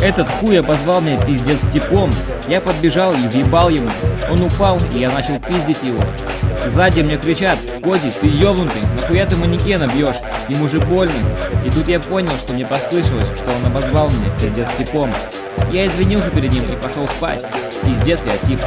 Этот хуй обозвал меня пиздец типом. Я подбежал и въебал ему. Он упал, и я начал пиздить его. Сзади мне кричат, Коди, ты ёбнутый, нахуя ты манекена бьешь? Ему же больно. И тут я понял, что мне послышалось, что он обозвал меня пиздец типом. Я извинился перед ним и пошел спать. Пиздец, я тип.